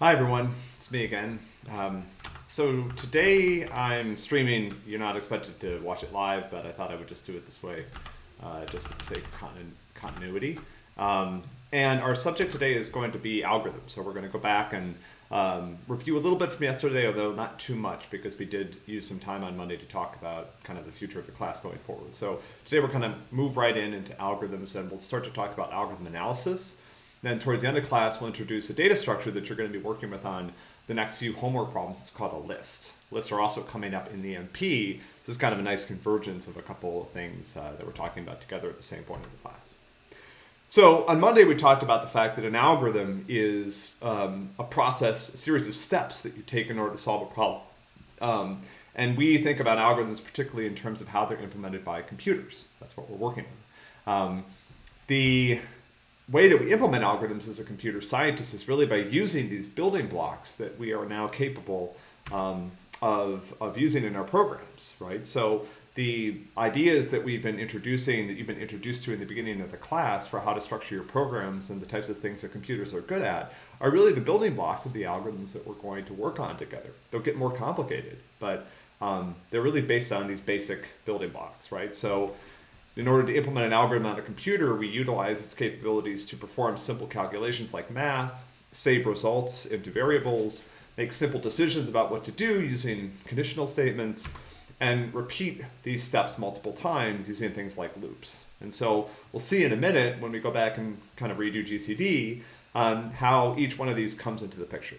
Hi everyone, it's me again. Um, so today I'm streaming, you're not expected to watch it live, but I thought I would just do it this way, uh, just for the sake of continu continuity. Um, and our subject today is going to be algorithms. So we're going to go back and um, review a little bit from yesterday, although not too much because we did use some time on Monday to talk about kind of the future of the class going forward. So today we're going to move right in into algorithms and we'll start to talk about algorithm analysis. Then towards the end of class, we'll introduce a data structure that you're going to be working with on the next few homework problems. It's called a list. Lists are also coming up in the MP. This is kind of a nice convergence of a couple of things uh, that we're talking about together at the same point in the class. So on Monday, we talked about the fact that an algorithm is um, a process, a series of steps that you take in order to solve a problem. Um, and we think about algorithms particularly in terms of how they're implemented by computers. That's what we're working on. Um, the way that we implement algorithms as a computer scientist is really by using these building blocks that we are now capable um, of, of using in our programs, right? So the ideas that we've been introducing, that you've been introduced to in the beginning of the class for how to structure your programs and the types of things that computers are good at, are really the building blocks of the algorithms that we're going to work on together. They'll get more complicated, but um, they're really based on these basic building blocks, right? So in order to implement an algorithm on a computer, we utilize its capabilities to perform simple calculations like math, save results into variables, make simple decisions about what to do using conditional statements, and repeat these steps multiple times using things like loops. And so we'll see in a minute when we go back and kind of redo GCD um, how each one of these comes into the picture.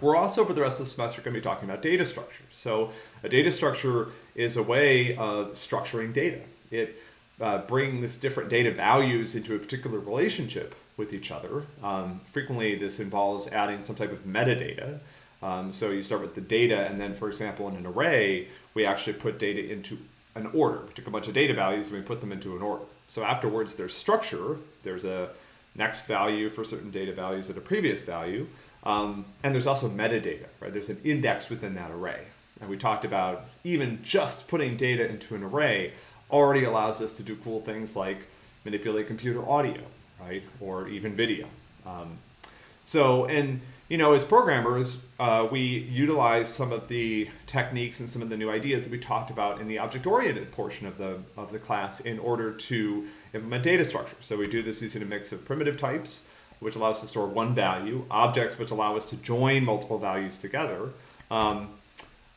We're also, for the rest of the semester, going to be talking about data structures. So a data structure is a way of structuring data. It uh, brings different data values into a particular relationship with each other. Um, frequently, this involves adding some type of metadata. Um, so you start with the data, and then, for example, in an array, we actually put data into an order. We took a bunch of data values and we put them into an order. So afterwards, there's structure. There's a next value for certain data values at a previous value. Um, and there's also metadata, right? There's an index within that array. And we talked about even just putting data into an array already allows us to do cool things like manipulate computer audio, right? Or even video. Um, so, and you know, as programmers, uh, we utilize some of the techniques and some of the new ideas that we talked about in the object-oriented portion of the, of the class in order to implement data structures. So we do this using a mix of primitive types, which allows us to store one value, objects which allow us to join multiple values together. Um,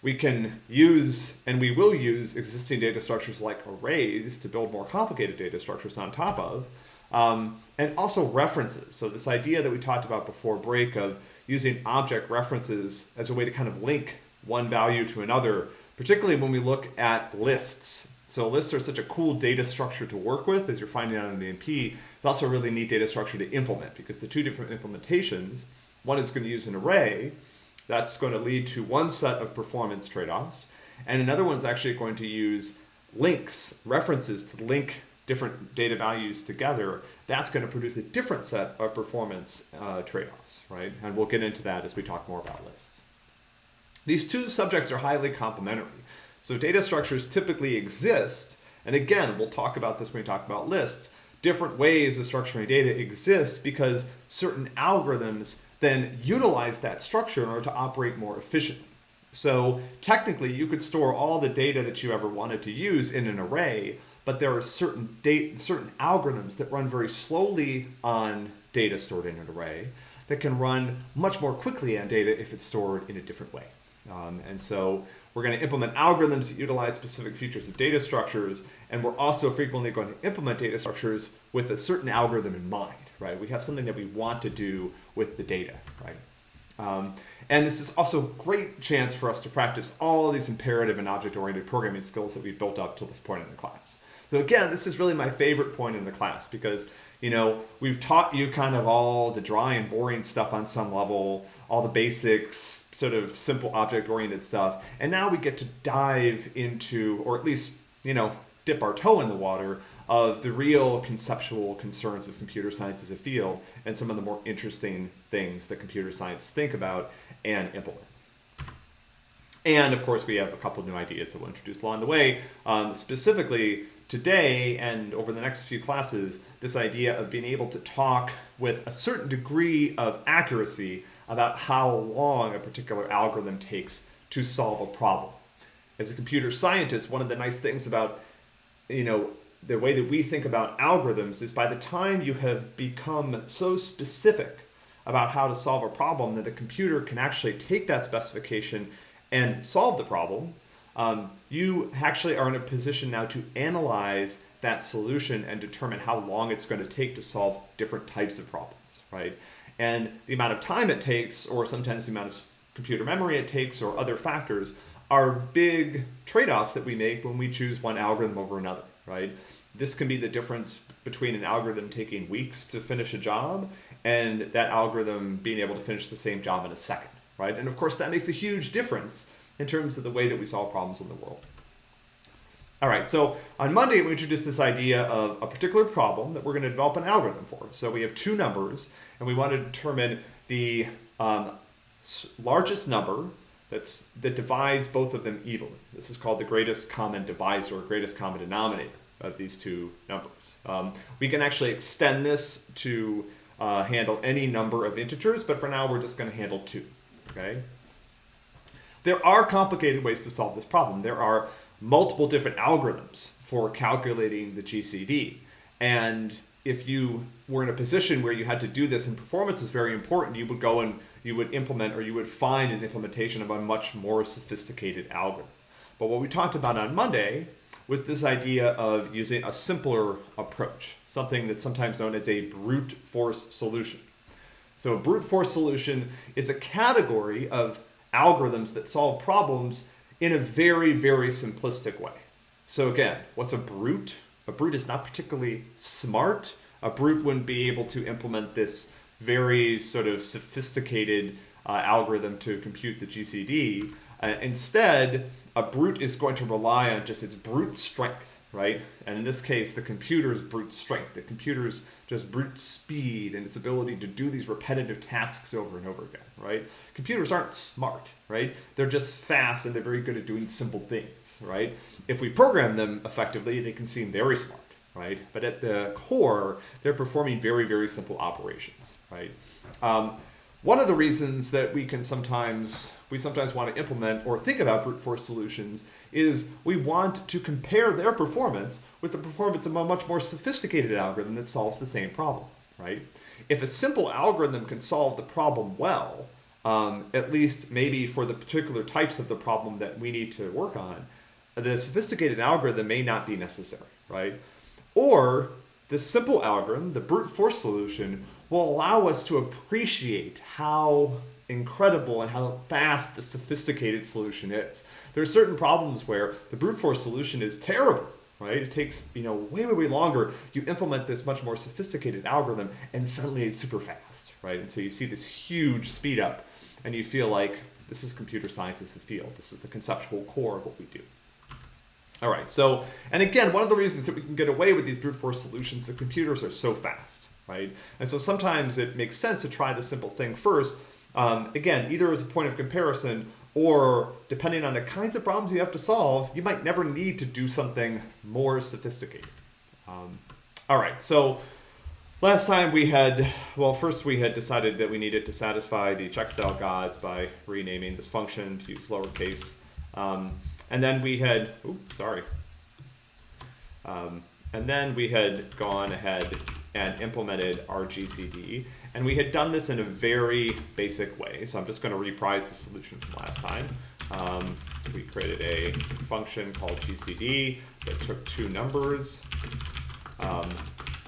we can use, and we will use, existing data structures like arrays to build more complicated data structures on top of. Um, and also references. So this idea that we talked about before break of using object references as a way to kind of link one value to another, particularly when we look at lists. So lists are such a cool data structure to work with, as you're finding out in the MP. It's also a really neat data structure to implement because the two different implementations, one is going to use an array, that's going to lead to one set of performance trade-offs, and another one's actually going to use links, references to link different data values together, that's going to produce a different set of performance uh, trade-offs, right? And we'll get into that as we talk more about lists. These two subjects are highly complementary. So data structures typically exist, and again, we'll talk about this when we talk about lists, different ways of structuring data exist because certain algorithms then utilize that structure in order to operate more efficiently. So technically you could store all the data that you ever wanted to use in an array, but there are certain data, certain algorithms that run very slowly on data stored in an array that can run much more quickly on data if it's stored in a different way. Um, and so we're going to implement algorithms that utilize specific features of data structures, and we're also frequently going to implement data structures with a certain algorithm in mind, right? We have something that we want to do with the data, right? Um, and this is also a great chance for us to practice all of these imperative and object-oriented programming skills that we've built up till this point in the class. So again, this is really my favorite point in the class because, you know, we've taught you kind of all the dry and boring stuff on some level, all the basics, sort of simple object-oriented stuff, and now we get to dive into, or at least, you know, dip our toe in the water of the real conceptual concerns of computer science as a field and some of the more interesting things that computer science think about and implement. And of course, we have a couple new ideas that we'll introduce along the way, um, specifically today and over the next few classes, this idea of being able to talk with a certain degree of accuracy about how long a particular algorithm takes to solve a problem. As a computer scientist, one of the nice things about, you know, the way that we think about algorithms is by the time you have become so specific about how to solve a problem that a computer can actually take that specification and solve the problem, um, you actually are in a position now to analyze that solution and determine how long it's going to take to solve different types of problems, right? And the amount of time it takes, or sometimes the amount of computer memory it takes, or other factors, are big trade-offs that we make when we choose one algorithm over another, right? This can be the difference between an algorithm taking weeks to finish a job and that algorithm being able to finish the same job in a second, right? And of course, that makes a huge difference in terms of the way that we solve problems in the world. All right, so on Monday, we introduced this idea of a particular problem that we're going to develop an algorithm for. So we have two numbers, and we want to determine the um, largest number that's, that divides both of them evenly. This is called the greatest common divisor, or greatest common denominator of these two numbers. Um, we can actually extend this to uh, handle any number of integers, but for now we're just going to handle two, okay? There are complicated ways to solve this problem. There are multiple different algorithms for calculating the GCD. And if you were in a position where you had to do this and performance was very important, you would go and you would implement or you would find an implementation of a much more sophisticated algorithm. But what we talked about on Monday was this idea of using a simpler approach, something that's sometimes known as a brute force solution. So a brute force solution is a category of algorithms that solve problems in a very, very simplistic way. So again, what's a brute? A brute is not particularly smart. A brute wouldn't be able to implement this very sort of sophisticated uh, algorithm to compute the GCD. Uh, instead, a brute is going to rely on just its brute strength right? And in this case, the computer's brute strength, the computer's just brute speed and its ability to do these repetitive tasks over and over again, right? Computers aren't smart, right? They're just fast and they're very good at doing simple things, right? If we program them effectively, they can seem very smart, right? But at the core, they're performing very, very simple operations, right? Um, one of the reasons that we can sometimes we sometimes want to implement or think about brute force solutions is we want to compare their performance with the performance of a much more sophisticated algorithm that solves the same problem, right? If a simple algorithm can solve the problem well, um, at least maybe for the particular types of the problem that we need to work on, the sophisticated algorithm may not be necessary, right? Or the simple algorithm, the brute force solution, will allow us to appreciate how incredible and how fast the sophisticated solution is. There are certain problems where the brute force solution is terrible, right? It takes, you know, way, way, way longer. You implement this much more sophisticated algorithm and suddenly it's super fast, right? And so you see this huge speed up and you feel like this is computer science as a field. This is the conceptual core of what we do. All right, so, and again, one of the reasons that we can get away with these brute force solutions, the computers are so fast, right? And so sometimes it makes sense to try the simple thing first, um, again, either as a point of comparison or depending on the kinds of problems you have to solve, you might never need to do something more sophisticated. Um, all right, so last time we had, well, first we had decided that we needed to satisfy the check style gods by renaming this function to use lowercase. Um, and then we had, oops, sorry. Um, and then we had gone ahead and implemented our GCD. And we had done this in a very basic way. So I'm just going to reprise the solution from last time. Um, we created a function called GCD that took two numbers. Um,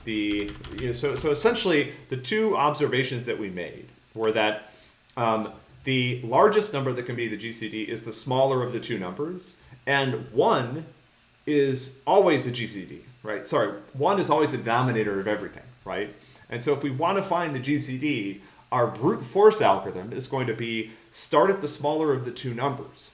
the you know, so so essentially the two observations that we made were that um, the largest number that can be the GCD is the smaller of the two numbers, and one is always a GCD right? Sorry, one is always the denominator of everything, right? And so if we want to find the GCD, our brute force algorithm is going to be start at the smaller of the two numbers.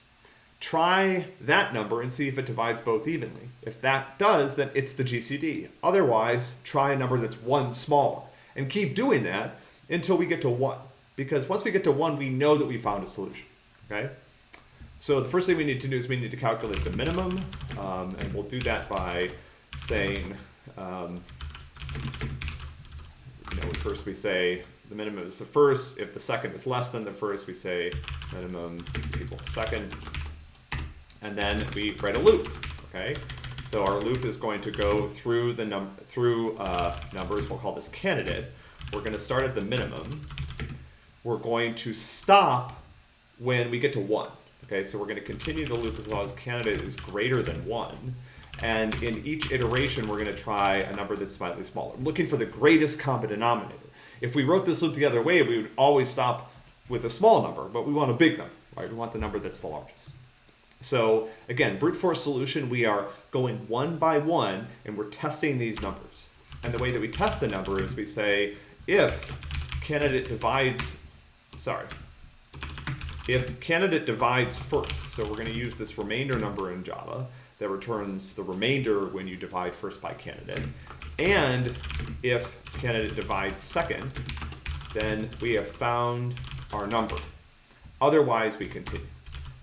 Try that number and see if it divides both evenly. If that does, then it's the GCD. Otherwise, try a number that's one smaller. And keep doing that until we get to one. Because once we get to one, we know that we found a solution, okay? So the first thing we need to do is we need to calculate the minimum, um, and we'll do that by saying, um, you know, first we say the minimum is the first. If the second is less than the first, we say minimum is equal to second. And then we write a loop, okay? So our loop is going to go through the num through uh, numbers. We'll call this candidate. We're going to start at the minimum. We're going to stop when we get to one. Okay, so we're going to continue the loop as long as candidate is greater than one. And in each iteration, we're going to try a number that's slightly smaller, looking for the greatest common denominator. If we wrote this loop the other way, we would always stop with a small number, but we want a big number, right? We want the number that's the largest. So again, brute force solution, we are going one by one and we're testing these numbers. And the way that we test the number is we say, if candidate divides, sorry, if candidate divides first, so we're going to use this remainder number in Java that returns the remainder when you divide first by candidate, and if candidate divides second, then we have found our number. Otherwise, we continue.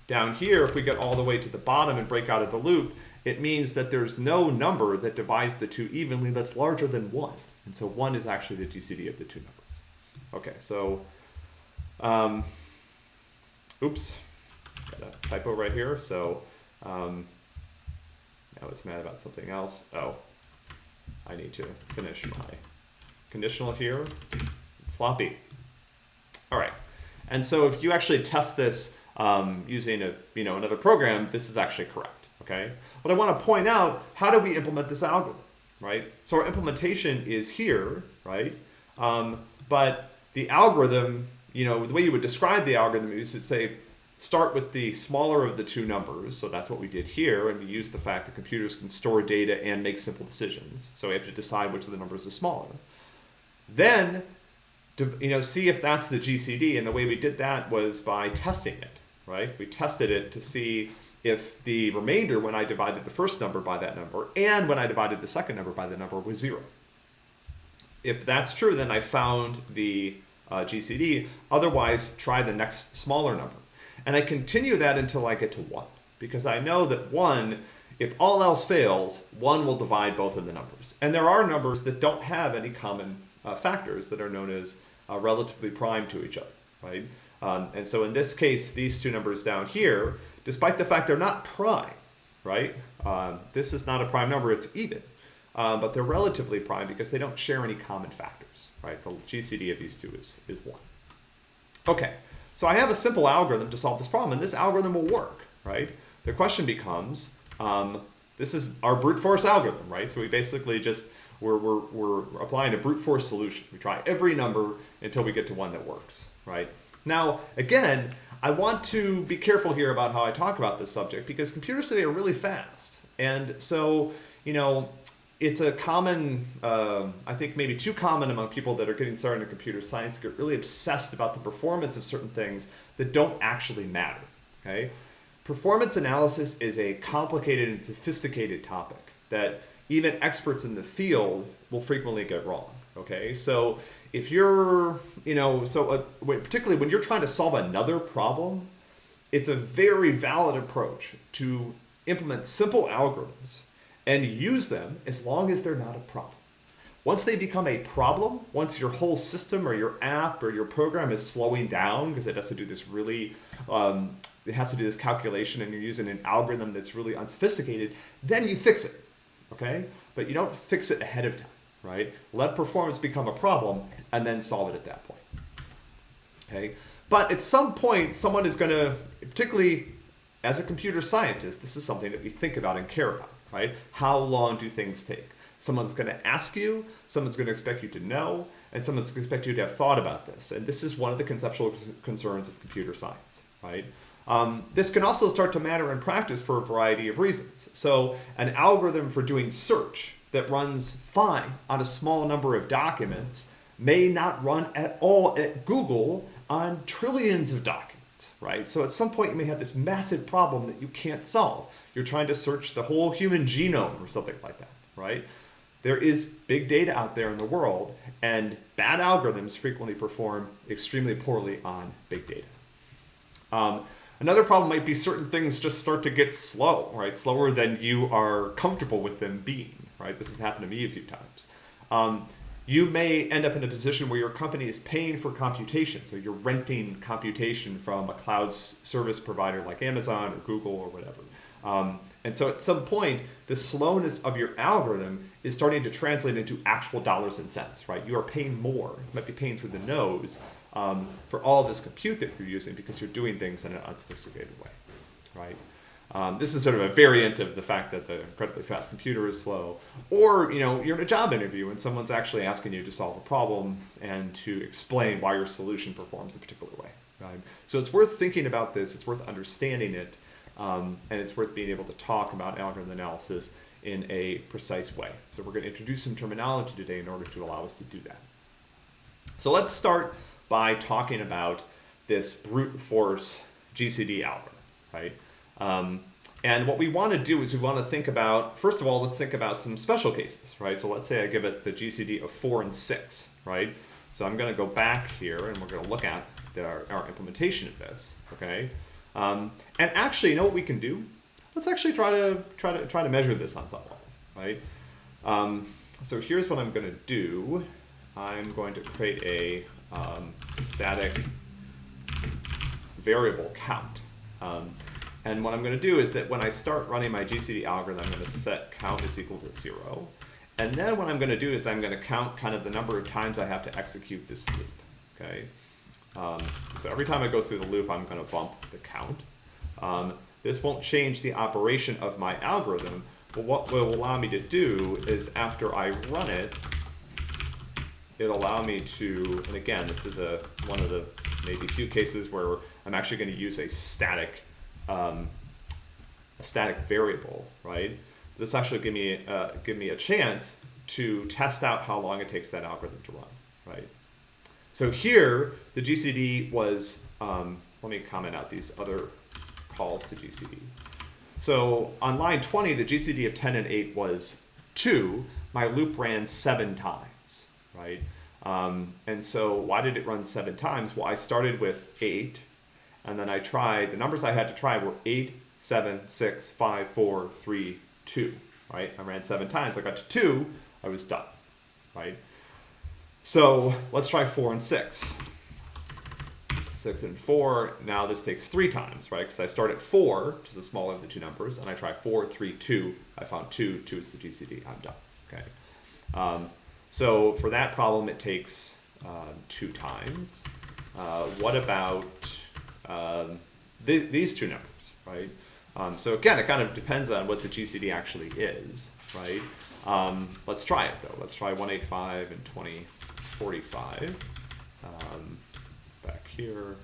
Down here, if we get all the way to the bottom and break out of the loop, it means that there's no number that divides the two evenly that's larger than 1. And so 1 is actually the GCD of the two numbers. Okay, so, um, oops, got a typo right here. So um, now it's mad about something else. Oh, I need to finish my conditional here. It's sloppy. All right. And so if you actually test this um, using a, you know, another program, this is actually correct, okay? But I want to point out, how do we implement this algorithm, right? So our implementation is here, right? Um, but the algorithm, you know, the way you would describe the algorithm is you'd say, start with the smaller of the two numbers. So that's what we did here. And we used the fact that computers can store data and make simple decisions. So we have to decide which of the numbers is smaller. Then, to, you know, see if that's the GCD. And the way we did that was by testing it, right? We tested it to see if the remainder when I divided the first number by that number and when I divided the second number by the number was zero. If that's true, then I found the uh, GCD. Otherwise, try the next smaller number. And I continue that until I get to 1, because I know that 1, if all else fails, 1 will divide both of the numbers. And there are numbers that don't have any common uh, factors that are known as uh, relatively prime to each other, right? Um, and so in this case, these two numbers down here, despite the fact they're not prime, right? Um, this is not a prime number, it's even. Um, but they're relatively prime because they don't share any common factors, right? The GCD of these two is, is 1. Okay, so I have a simple algorithm to solve this problem, and this algorithm will work, right? The question becomes, um, this is our brute force algorithm, right? So we basically just, we're, we're, we're applying a brute force solution. We try every number until we get to one that works, right? Now, again, I want to be careful here about how I talk about this subject because computers today are really fast. And so, you know, it's a common, uh, I think maybe too common among people that are getting started in computer science to get really obsessed about the performance of certain things that don't actually matter, okay? Performance analysis is a complicated and sophisticated topic that even experts in the field will frequently get wrong, okay? So if you're, you know, so uh, particularly when you're trying to solve another problem, it's a very valid approach to implement simple algorithms and use them as long as they're not a problem. Once they become a problem, once your whole system or your app or your program is slowing down because it has to do this really, um, it has to do this calculation and you're using an algorithm that's really unsophisticated, then you fix it, okay? But you don't fix it ahead of time, right? Let performance become a problem and then solve it at that point, okay? But at some point, someone is gonna, particularly as a computer scientist, this is something that we think about and care about right? How long do things take? Someone's going to ask you, someone's going to expect you to know, and someone's going to expect you to have thought about this. And this is one of the conceptual concerns of computer science, right? Um, this can also start to matter in practice for a variety of reasons. So an algorithm for doing search that runs fine on a small number of documents may not run at all at Google on trillions of documents right? So at some point you may have this massive problem that you can't solve. You're trying to search the whole human genome or something like that, right? There is big data out there in the world and bad algorithms frequently perform extremely poorly on big data. Um, another problem might be certain things just start to get slow, right? Slower than you are comfortable with them being, right? This has happened to me a few times. Um, you may end up in a position where your company is paying for computation. So you're renting computation from a cloud service provider like Amazon or Google or whatever. Um, and so at some point, the slowness of your algorithm is starting to translate into actual dollars and cents, right? You are paying more, you might be paying through the nose um, for all this compute that you're using because you're doing things in an unsophisticated way, right? Um, this is sort of a variant of the fact that the incredibly fast computer is slow. Or, you know, you're in a job interview and someone's actually asking you to solve a problem and to explain why your solution performs a particular way. Right? So it's worth thinking about this, it's worth understanding it, um, and it's worth being able to talk about algorithm analysis in a precise way. So we're going to introduce some terminology today in order to allow us to do that. So let's start by talking about this brute force GCD algorithm, right? Um, and what we want to do is we want to think about, first of all, let's think about some special cases, right? So let's say I give it the GCD of 4 and 6, right? So I'm going to go back here and we're going to look at the, our, our, implementation of this, okay? Um, and actually, you know what we can do? Let's actually try to try to try to measure this on some level, right? Um, so here's what I'm going to do. I'm going to create a um, static variable count. And what I'm going to do is that when I start running my GCD algorithm, I'm going to set count is equal to zero. And then what I'm going to do is I'm going to count kind of the number of times I have to execute this loop. Okay. Um, so every time I go through the loop, I'm going to bump the count. Um, this won't change the operation of my algorithm, but what will allow me to do is after I run it, it'll allow me to, and again, this is a one of the maybe few cases where I'm actually going to use a static um, a static variable, right? This actually give me uh, give me a chance to test out how long it takes that algorithm to run, right? So here, the GCD was, um, let me comment out these other calls to GCD. So on line 20, the GCD of 10 and 8 was 2. My loop ran seven times, right? Um, and so why did it run seven times? Well, I started with 8, and then I tried, the numbers I had to try were 8, 7, 6, 5, 4, 3, 2, right? I ran seven times. I got to 2, I was done, right? So let's try 4 and 6. 6 and 4, now this takes 3 times, right? Because I start at 4, which is the smaller of the two numbers, and I try 4, 3, 2. I found 2, 2 is the GCD, I'm done, okay? Um, so for that problem, it takes uh, two times. Uh, what about um, th these two numbers, right? Um, so again, it kind of depends on what the GCD actually is, right? Um, let's try it though. Let's try 185 and 2045. Um, back here,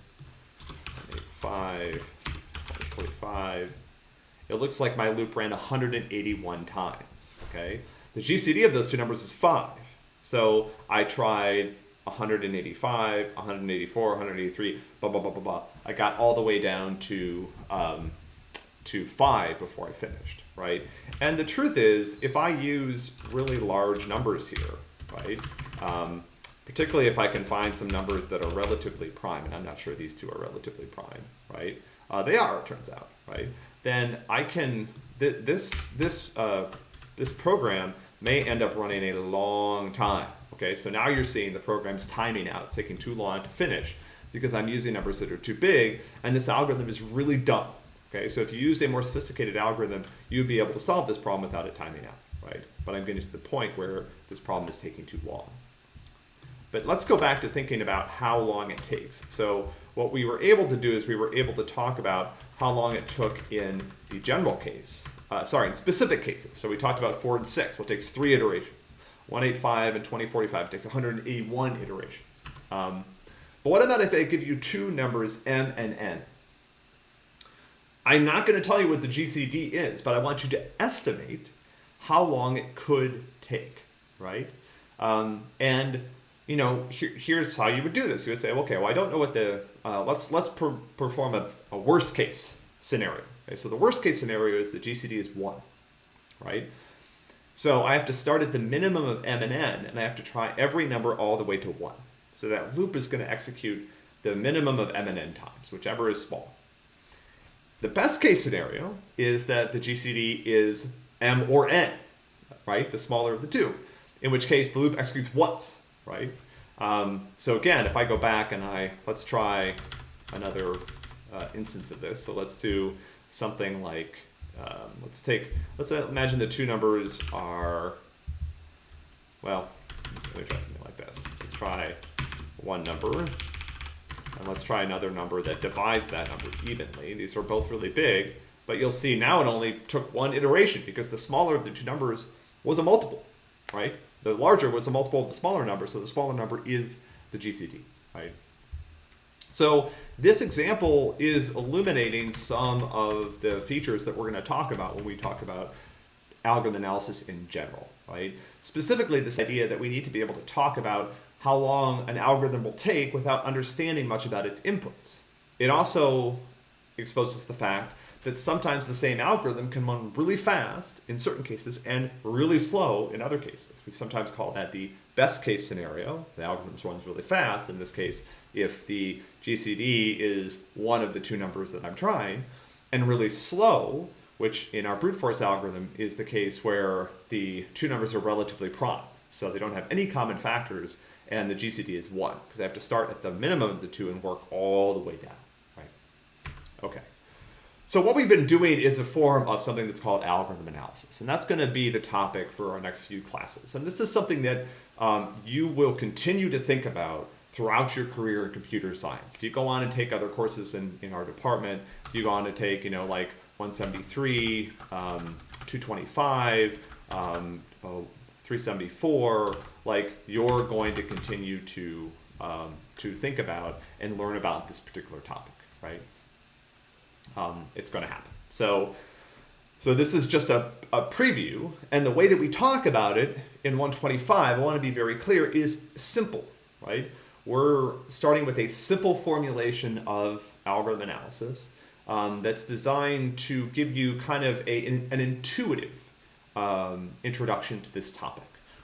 185, 2045. It looks like my loop ran 181 times, okay? The GCD of those two numbers is 5. So I tried 185, 184, 183, blah, blah, blah, blah, blah. I got all the way down to, um, to five before I finished, right? And the truth is, if I use really large numbers here, right? Um, particularly if I can find some numbers that are relatively prime, and I'm not sure these two are relatively prime, right? Uh, they are, it turns out, right? Then I can, th this, this, uh, this program may end up running a long time, Okay, so now you're seeing the program's timing out. It's taking too long to finish because I'm using numbers that are too big, and this algorithm is really dumb. Okay, so if you used a more sophisticated algorithm, you'd be able to solve this problem without it timing out, right? But I'm getting to the point where this problem is taking too long. But let's go back to thinking about how long it takes. So what we were able to do is we were able to talk about how long it took in the general case, uh, sorry, in specific cases. So we talked about four and six, it takes three iterations. 185 and 2045 takes 181 iterations. Um, but what about if I give you two numbers, m and n? I'm not going to tell you what the GCD is, but I want you to estimate how long it could take, right? Um, and you know, here, here's how you would do this. You would say, okay, well, I don't know what the uh, let's let's per perform a, a worst case scenario. Okay, so the worst case scenario is the GCD is one, right? So I have to start at the minimum of m and n, and I have to try every number all the way to 1. So that loop is going to execute the minimum of m and n times, whichever is small. The best case scenario is that the GCD is m or n. right? The smaller of the two, in which case the loop executes once, right? Um, so again, if I go back and I, let's try another uh, instance of this. So let's do something like, um, let's take, let's imagine the two numbers are, well, let me try something like this. Let's try one number, and let's try another number that divides that number evenly. These are both really big, but you'll see now it only took one iteration because the smaller of the two numbers was a multiple, right? The larger was a multiple of the smaller number, so the smaller number is the GCD, right? So this example is illuminating some of the features that we're going to talk about when we talk about algorithm analysis in general, right? Specifically this idea that we need to be able to talk about how long an algorithm will take without understanding much about its inputs. It also exposes the fact that sometimes the same algorithm can run really fast in certain cases and really slow in other cases. We sometimes call that the best case scenario. The algorithm runs really fast. In this case, if the GCD is one of the two numbers that I'm trying, and really slow, which in our brute force algorithm is the case where the two numbers are relatively prime. So they don't have any common factors, and the GCD is one, because I have to start at the minimum of the two and work all the way down, right? Okay. So what we've been doing is a form of something that's called algorithm analysis, and that's going to be the topic for our next few classes. And this is something that um, you will continue to think about throughout your career in computer science. If you go on and take other courses in, in our department, if you go on to take, you know, like 173, um, 225, um, oh, 374, like you're going to continue to, um, to think about and learn about this particular topic, right? um, it's going to happen. So, so this is just a, a preview, and the way that we talk about it in 125, I want to be very clear, is simple, right? We're starting with a simple formulation of algorithm analysis um, that's designed to give you kind of a, an, intuitive um, introduction to this topic.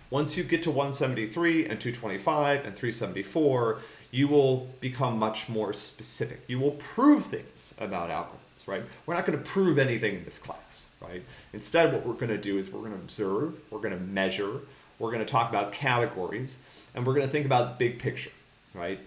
Once you get to 173 and 225 and 374, you will become much more specific. You will prove things about algorithms, right? We're not going to prove anything in this class, right? Instead, what we're going to do is we're going to observe, we're going to measure, we're going to talk about categories, and we're going to think about big picture, right?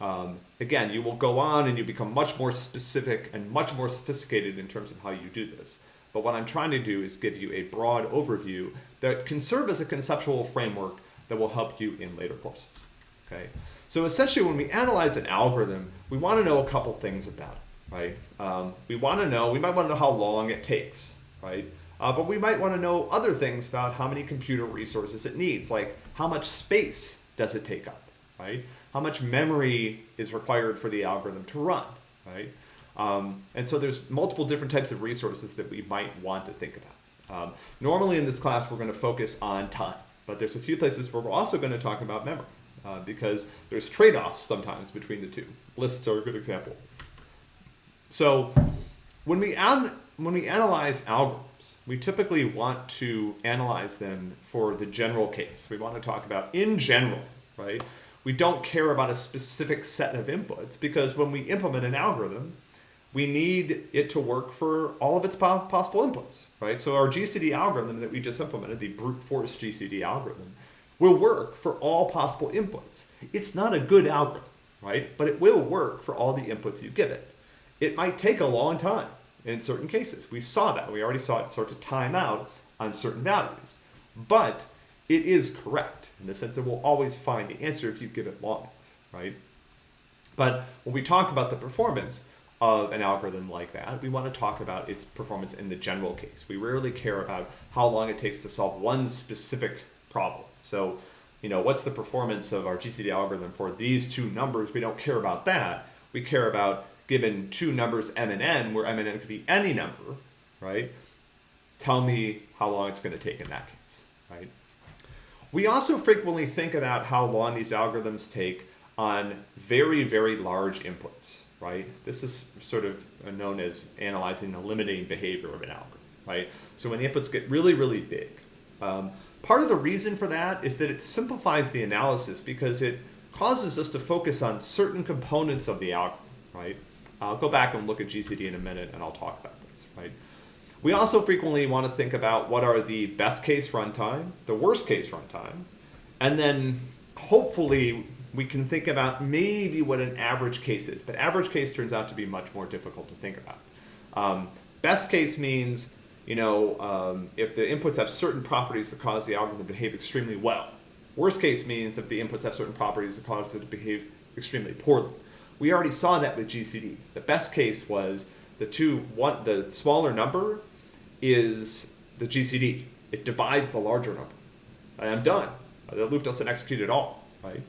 Um, again, you will go on and you become much more specific and much more sophisticated in terms of how you do this. But what I'm trying to do is give you a broad overview that can serve as a conceptual framework that will help you in later courses. Okay, so essentially when we analyze an algorithm, we want to know a couple things about it, right? Um, we want to know, we might want to know how long it takes, right? Uh, but we might want to know other things about how many computer resources it needs, like how much space does it take up, right? How much memory is required for the algorithm to run, right? Um, and so there's multiple different types of resources that we might want to think about. Um, normally in this class, we're going to focus on time, but there's a few places where we're also going to talk about memory uh, because there's trade-offs sometimes between the two. Lists are a good example. So when we, when we analyze algorithms, we typically want to analyze them for the general case. We want to talk about in general, right? We don't care about a specific set of inputs because when we implement an algorithm, we need it to work for all of its possible inputs, right? So our GCD algorithm that we just implemented, the brute force GCD algorithm, will work for all possible inputs. It's not a good algorithm, right? But it will work for all the inputs you give it. It might take a long time in certain cases. We saw that. We already saw it start to time out on certain values. But it is correct in the sense that we'll always find the answer if you give it long right? But when we talk about the performance, of an algorithm like that, we want to talk about its performance in the general case. We rarely care about how long it takes to solve one specific problem. So, you know, what's the performance of our GCD algorithm for these two numbers? We don't care about that. We care about given two numbers m and n, where m and n could be any number, right? Tell me how long it's going to take in that case, right? We also frequently think about how long these algorithms take on very, very large inputs, right? This is sort of known as analyzing the limiting behavior of an algorithm, right? So when the inputs get really, really big. Um, part of the reason for that is that it simplifies the analysis because it causes us to focus on certain components of the algorithm, right? I'll go back and look at GCD in a minute and I'll talk about this, right? We also frequently want to think about what are the best case runtime, the worst case runtime, and then hopefully we can think about maybe what an average case is. But average case turns out to be much more difficult to think about. Um, best case means, you know, um, if the inputs have certain properties that cause the algorithm to behave extremely well. Worst case means if the inputs have certain properties that cause it to behave extremely poorly. We already saw that with GCD. The best case was the two, one, the smaller number is the GCD. It divides the larger number. I'm done. The loop doesn't execute at all, right?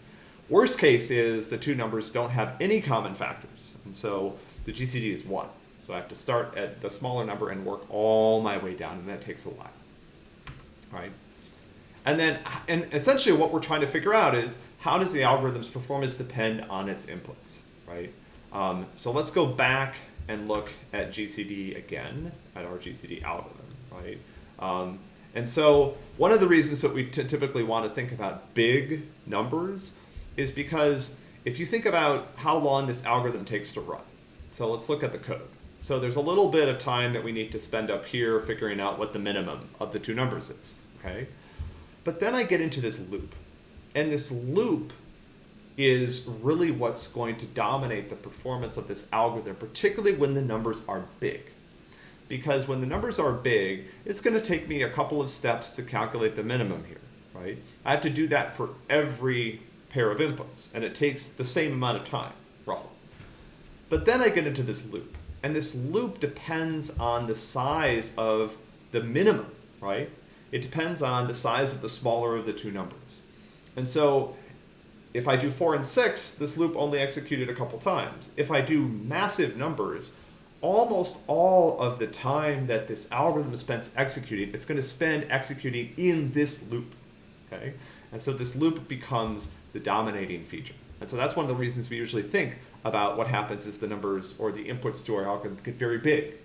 Worst case is the two numbers don't have any common factors. And so the GCD is one. So I have to start at the smaller number and work all my way down, and that takes a while, right? And then, and essentially what we're trying to figure out is how does the algorithm's performance depend on its inputs, right? Um, so let's go back and look at GCD again, at our GCD algorithm, right? Um, and so one of the reasons that we typically want to think about big numbers is because if you think about how long this algorithm takes to run, so let's look at the code. So there's a little bit of time that we need to spend up here figuring out what the minimum of the two numbers is, okay? But then I get into this loop. And this loop is really what's going to dominate the performance of this algorithm, particularly when the numbers are big. Because when the numbers are big, it's going to take me a couple of steps to calculate the minimum here, right? I have to do that for every pair of inputs, and it takes the same amount of time, roughly. But then I get into this loop. And this loop depends on the size of the minimum, right? It depends on the size of the smaller of the two numbers. And so if I do 4 and 6, this loop only executed a couple times. If I do massive numbers, almost all of the time that this algorithm spends executing, it's going to spend executing in this loop. Okay? And so this loop becomes the dominating feature. And so that's one of the reasons we usually think about what happens is the numbers or the inputs to our algorithm get very big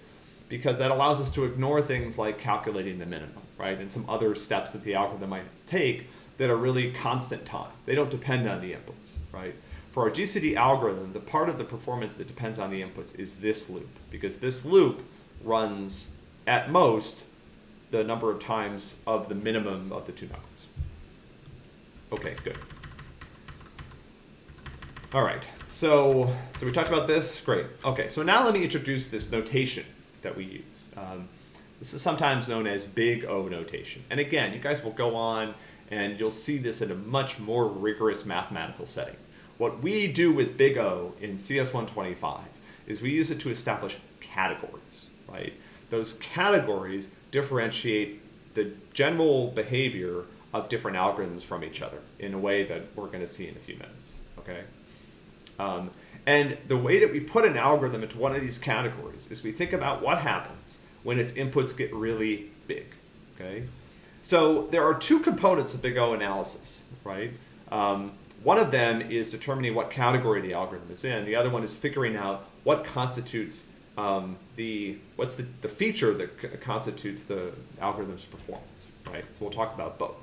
because that allows us to ignore things like calculating the minimum, right? And some other steps that the algorithm might take that are really constant time. They don't depend on the inputs, right? For our GCD algorithm, the part of the performance that depends on the inputs is this loop because this loop runs at most the number of times of the minimum of the two numbers. Okay, good. All right, so, so we talked about this, great. Okay, so now let me introduce this notation that we use. Um, this is sometimes known as big O notation. And again, you guys will go on and you'll see this in a much more rigorous mathematical setting. What we do with big O in CS125 is we use it to establish categories, right? Those categories differentiate the general behavior of different algorithms from each other in a way that we're going to see in a few minutes, okay? Um, and the way that we put an algorithm into one of these categories is we think about what happens when its inputs get really big, okay? So there are two components of big O analysis, right? Um, one of them is determining what category the algorithm is in. The other one is figuring out what constitutes um, the, what's the, the feature that constitutes the algorithm's performance, right? So we'll talk about both.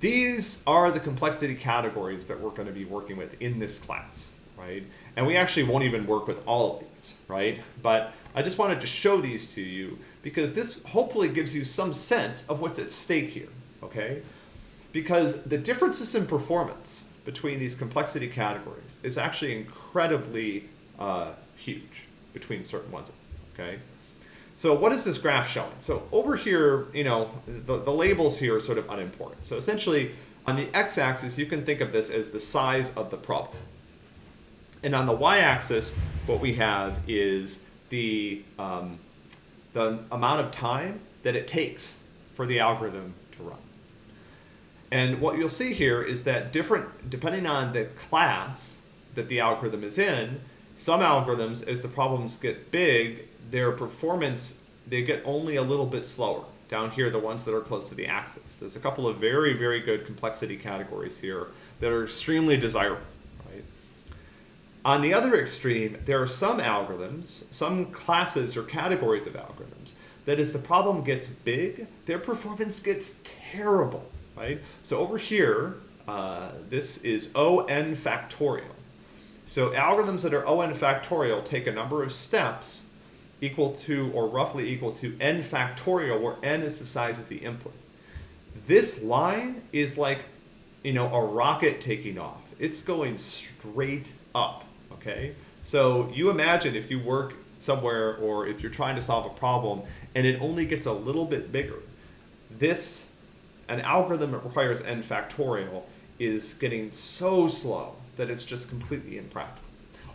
These are the complexity categories that we're going to be working with in this class, right? And we actually won't even work with all of these, right? But I just wanted to show these to you because this hopefully gives you some sense of what's at stake here, okay? Because the differences in performance between these complexity categories is actually incredibly uh, huge between certain ones, okay? So what is this graph showing? So over here, you know, the, the labels here are sort of unimportant. So essentially, on the x-axis, you can think of this as the size of the problem. And on the y-axis, what we have is the, um, the amount of time that it takes for the algorithm to run. And what you'll see here is that different, depending on the class that the algorithm is in, some algorithms, as the problems get big, their performance, they get only a little bit slower. Down here, the ones that are close to the axis. There's a couple of very, very good complexity categories here that are extremely desirable. On the other extreme, there are some algorithms, some classes or categories of algorithms, that as the problem gets big, their performance gets terrible. Right? So over here, uh, this is O n factorial. So algorithms that are O n factorial take a number of steps equal to or roughly equal to n factorial, where n is the size of the input. This line is like, you know, a rocket taking off. It's going straight up, okay? So you imagine if you work somewhere or if you're trying to solve a problem and it only gets a little bit bigger, this, an algorithm that requires n factorial is getting so slow that it's just completely impractical.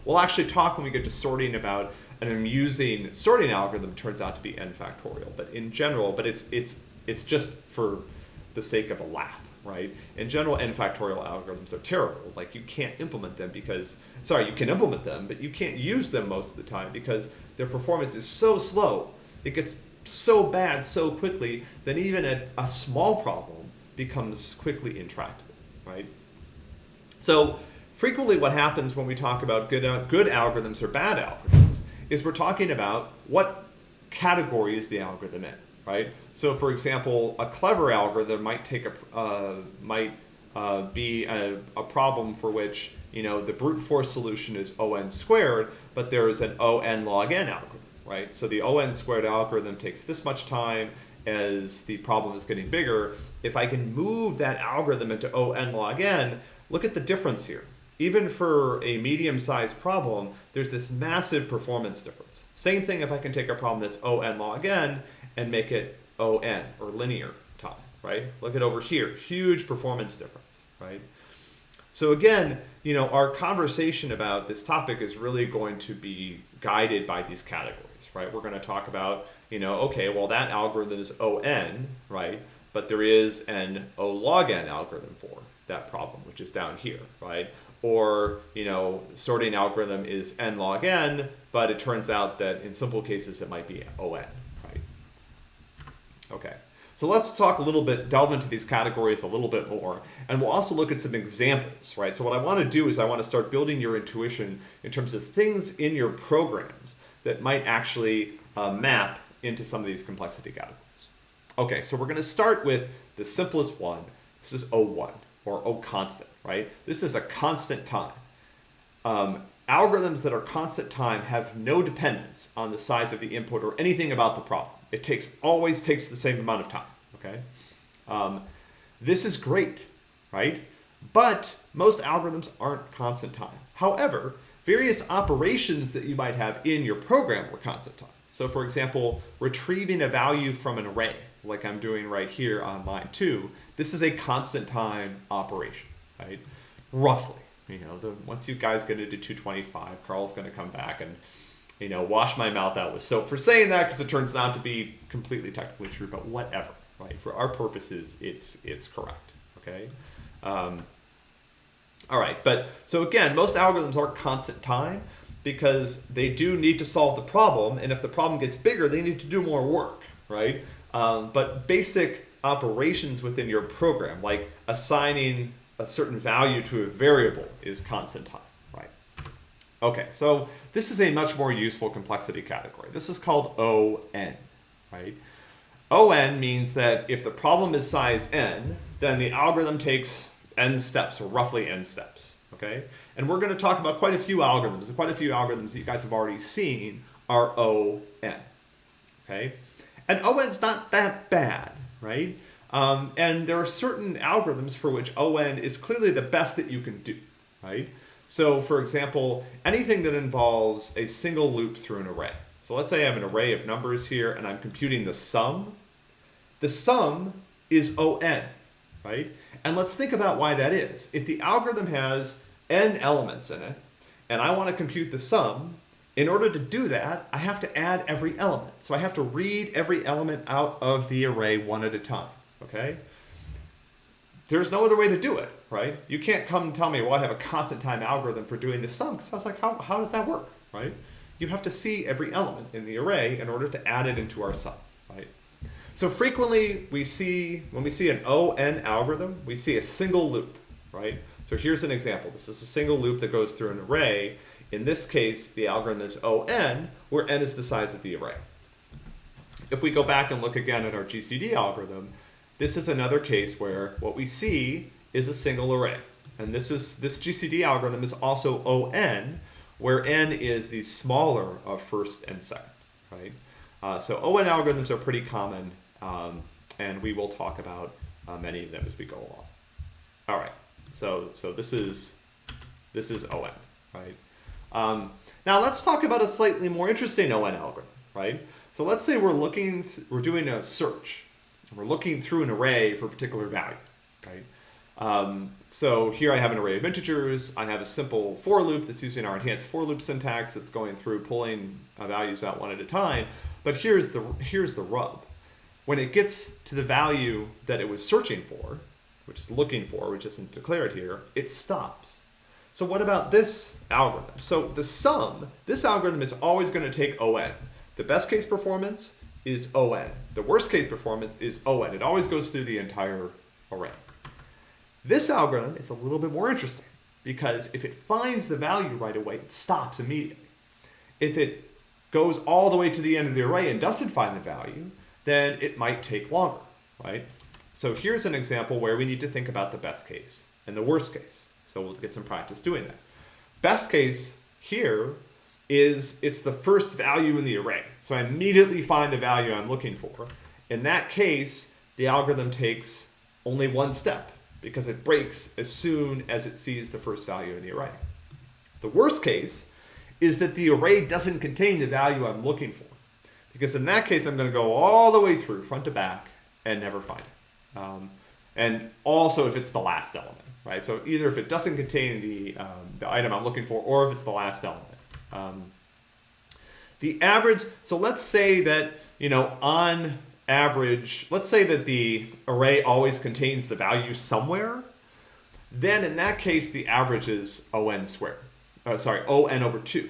We'll actually talk when we get to sorting about an amusing sorting algorithm turns out to be n factorial, but in general, but it's it's it's just for the sake of a laugh, right? In general, n factorial algorithms are terrible. Like you can't implement them because sorry, you can implement them, but you can't use them most of the time because their performance is so slow. It gets so bad so quickly that even a, a small problem becomes quickly intractable, right? So frequently what happens when we talk about good, good algorithms or bad algorithms is we're talking about what category is the algorithm in, right? So for example, a clever algorithm might take a, uh, might uh, be a, a problem for which you know the brute force solution is on squared, but there is an on log n algorithm, right? So the on squared algorithm takes this much time as the problem is getting bigger. If I can move that algorithm into on log n, look at the difference here even for a medium-sized problem, there's this massive performance difference. Same thing if I can take a problem that's O n log n and make it O n, or linear time, right? Look at over here, huge performance difference, right? So again, you know, our conversation about this topic is really going to be guided by these categories, right? We're going to talk about, you know, okay, well that algorithm is O n, right? But there is an O log n algorithm for that problem, which is down here, right? or you know sorting algorithm is n log n, but it turns out that in simple cases it might be on? Okay, so let's talk a little bit, delve into these categories a little bit more, and we'll also look at some examples, right? So what I want to do is I want to start building your intuition in terms of things in your programs that might actually uh, map into some of these complexity categories. Okay, so we're going to start with the simplest one. This is O1 or O constant right? This is a constant time. Um, algorithms that are constant time have no dependence on the size of the input or anything about the problem. It takes always takes the same amount of time, okay? Um, this is great, right? But most algorithms aren't constant time. However, various operations that you might have in your program were constant time. So for example, retrieving a value from an array, like I'm doing right here on line two, this is a constant time operation right? Roughly, you know, the, once you guys get into 225, Carl's going to come back and, you know, wash my mouth out with soap for saying that because it turns out to be completely technically true, but whatever, right? For our purposes, it's, it's correct, okay? Um, all right, but so again, most algorithms are constant time because they do need to solve the problem, and if the problem gets bigger, they need to do more work, right? Um, but basic operations within your program, like assigning a certain value to a variable is constant time? Okay, so this is a much more useful complexity category. This is called ON, right? ON means that if the problem is size n, then the algorithm takes n steps, or roughly n steps, okay? And we're going to talk about quite a few algorithms. Quite a few algorithms that you guys have already seen are ON, okay? And ON's not that bad, right? Um, and there are certain algorithms for which ON is clearly the best that you can do, right? So for example, anything that involves a single loop through an array. So let's say I have an array of numbers here and I'm computing the sum. The sum is ON, right? And let's think about why that is. If the algorithm has n elements in it, and I want to compute the sum, in order to do that, I have to add every element. So I have to read every element out of the array one at a time okay? There's no other way to do it, right? You can't come and tell me, well, I have a constant time algorithm for doing this sum, because I was like, how, how does that work, right? You have to see every element in the array in order to add it into our sum, right? So frequently we see, when we see an ON algorithm, we see a single loop, right? So here's an example. This is a single loop that goes through an array. In this case, the algorithm is ON, where n is the size of the array. If we go back and look again at our GCD algorithm, this is another case where what we see is a single array. And this is this GCD algorithm is also ON, where n is the smaller of first and second. right? Uh, so ON algorithms are pretty common, um, and we will talk about uh, many of them as we go along. All right, so so this is this is ON, right? Um, now let's talk about a slightly more interesting ON algorithm, right? So let's say we're looking, we're doing a search, we're looking through an array for a particular value, right? Um, so here I have an array of integers. I have a simple for loop that's using our enhanced for loop syntax that's going through pulling uh, values out one at a time. But here's the, here's the rub. When it gets to the value that it was searching for, which is looking for, which isn't declared here, it stops. So what about this algorithm? So the sum, this algorithm is always going to take ON. The best case performance is ON. The worst case performance is ON. It always goes through the entire array. This algorithm is a little bit more interesting because if it finds the value right away, it stops immediately. If it goes all the way to the end of the array and doesn't find the value, then it might take longer, right? So here's an example where we need to think about the best case and the worst case. So we'll get some practice doing that. Best case here is it's the first value in the array. So I immediately find the value I'm looking for. In that case, the algorithm takes only one step because it breaks as soon as it sees the first value in the array. The worst case is that the array doesn't contain the value I'm looking for. Because in that case, I'm going to go all the way through, front to back, and never find it. Um, and also if it's the last element, right? So either if it doesn't contain the, um, the item I'm looking for, or if it's the last element. Um, the average, so let's say that, you know, on average, let's say that the array always contains the value somewhere, then in that case, the average is on squared. Oh, sorry, on over 2.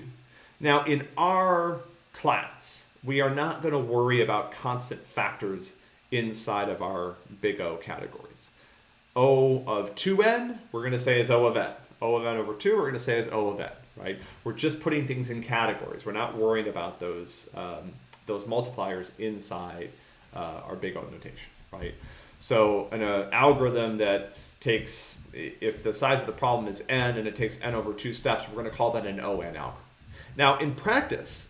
Now, in our class, we are not going to worry about constant factors inside of our big O categories. O of 2n, we're going to say is O of n. O of n over 2, we're going to say is O of n, right? We're just putting things in categories. We're not worrying about those, um, those multipliers inside uh, our big O notation, right? So an uh, algorithm that takes, if the size of the problem is n and it takes n over two steps, we're going to call that an ON algorithm. Now in practice,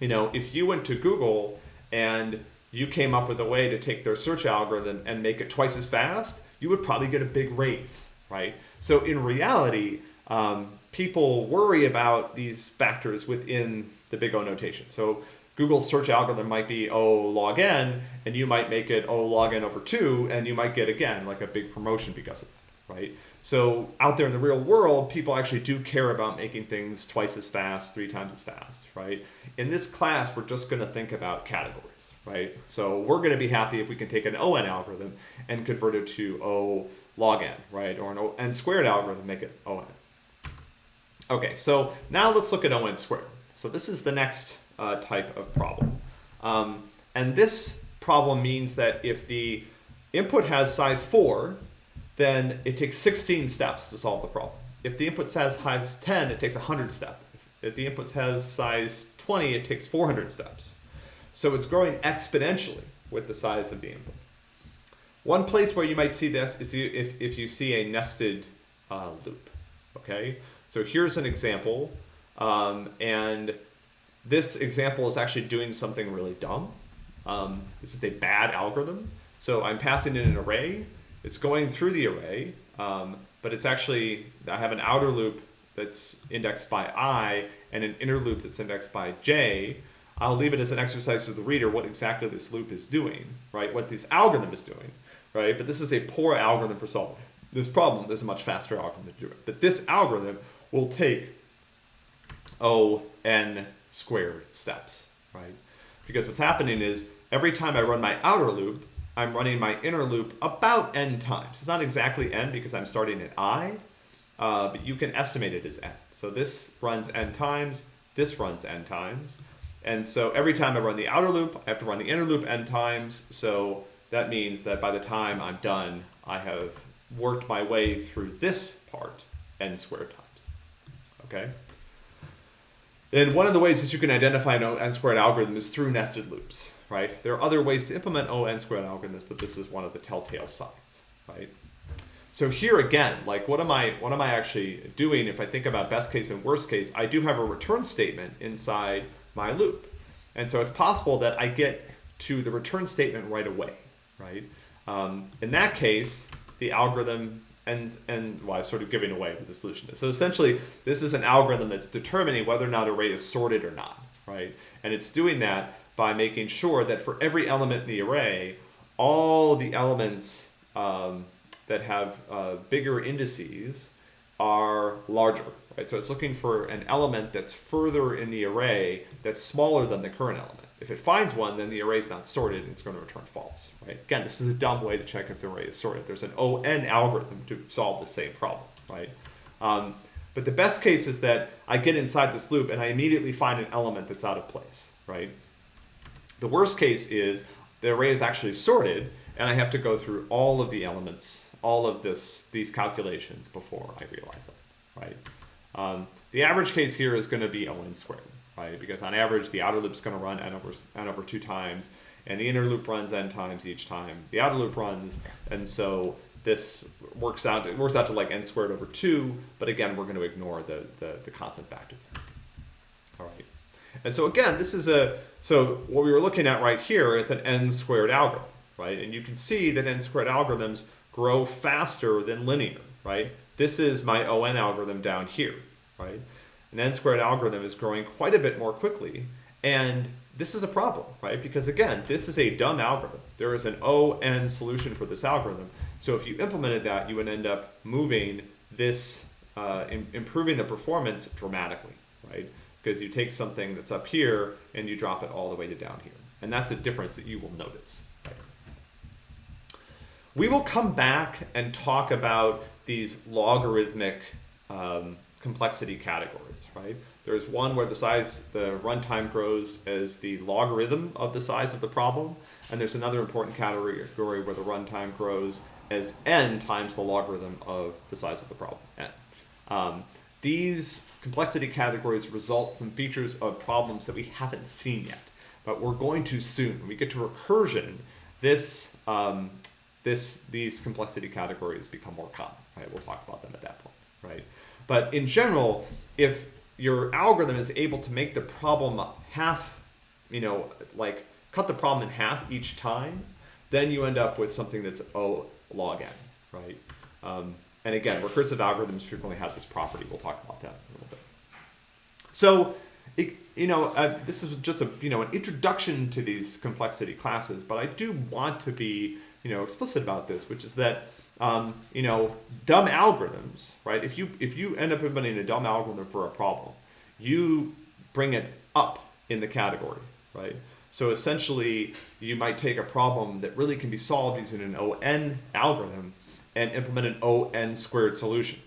you know, if you went to Google and you came up with a way to take their search algorithm and make it twice as fast, you would probably get a big raise, right? So in reality, um, people worry about these factors within the big O notation. So Google's search algorithm might be O log n, and you might make it O log n over 2, and you might get, again, like a big promotion because of that, right? So out there in the real world, people actually do care about making things twice as fast, three times as fast, right? In this class, we're just going to think about categories, right? So we're going to be happy if we can take an ON algorithm and convert it to O log n, right? Or an O n squared algorithm, make it ON. Okay, so now let's look at ON squared. So this is the next uh, type of problem. Um, and this problem means that if the input has size 4, then it takes 16 steps to solve the problem. If the input has size 10, it takes 100 steps. If the input has size 20, it takes 400 steps. So it's growing exponentially with the size of the input. One place where you might see this is if, if you see a nested uh, loop. Okay, so here's an example, um, and this example is actually doing something really dumb. Um, this is a bad algorithm. So I'm passing in an array. It's going through the array, um, but it's actually, I have an outer loop that's indexed by i and an inner loop that's indexed by j. I'll leave it as an exercise to the reader what exactly this loop is doing, right? What this algorithm is doing, right? But this is a poor algorithm for solving this problem. There's a much faster algorithm to do it. But this algorithm will take O n squared steps, right? Because what's happening is every time I run my outer loop, I'm running my inner loop about n times. It's not exactly n because I'm starting at i, uh, but you can estimate it as n. So this runs n times, this runs n times. And so every time I run the outer loop, I have to run the inner loop n times. So that means that by the time I'm done, I have worked my way through this part n squared times. Okay? And one of the ways that you can identify an n squared algorithm is through nested loops, right? There are other ways to implement O n squared algorithms, but this is one of the telltale signs, right? So here again, like what am I what am I actually doing if I think about best case and worst case? I do have a return statement inside my loop. And so it's possible that I get to the return statement right away, right? Um, in that case, the algorithm and and well, I'm sort of giving away what the solution is. So essentially, this is an algorithm that's determining whether or not array is sorted or not, right? And it's doing that by making sure that for every element in the array, all the elements um, that have uh, bigger indices are larger, right? So it's looking for an element that's further in the array that's smaller than the current element. If it finds one, then the array is not sorted and it's going to return false, right? Again, this is a dumb way to check if the array is sorted. There's an ON algorithm to solve the same problem, right? Um, but the best case is that I get inside this loop and I immediately find an element that's out of place, right? The worst case is the array is actually sorted and I have to go through all of the elements, all of this, these calculations before I realize that, right? Um, the average case here is going to be ON squared right? Because on average, the outer loop is going to run n over, n over two times, and the inner loop runs n times each time the outer loop runs, and so this works out, it works out to like n squared over two, but again, we're going to ignore the, the, the constant factor. All right. And so again, this is a, so what we were looking at right here is an n squared algorithm, right? And you can see that n squared algorithms grow faster than linear, right? This is my ON algorithm down here, right? An n squared algorithm is growing quite a bit more quickly. And this is a problem, right? Because again, this is a dumb algorithm. There is an ON solution for this algorithm. So if you implemented that, you would end up moving this, uh, improving the performance dramatically, right? Because you take something that's up here and you drop it all the way to down here. And that's a difference that you will notice. We will come back and talk about these logarithmic um, complexity categories, right? There's one where the size, the runtime grows as the logarithm of the size of the problem, and there's another important category where the runtime grows as n times the logarithm of the size of the problem, n. Um, these complexity categories result from features of problems that we haven't seen yet, but we're going to soon. When we get to recursion, this, um, this, these complexity categories become more common, right? We'll talk about them at that point, right? But in general, if your algorithm is able to make the problem half, you know, like cut the problem in half each time, then you end up with something that's O log n, right? Um, and again, recursive algorithms frequently have this property. We'll talk about that a little bit. So, it, you know, uh, this is just a you know an introduction to these complexity classes, but I do want to be you know explicit about this, which is that um, you know, dumb algorithms, right? If you if you end up implementing a dumb algorithm for a problem, you bring it up in the category, right? So essentially, you might take a problem that really can be solved using an ON algorithm and implement an ON squared solution.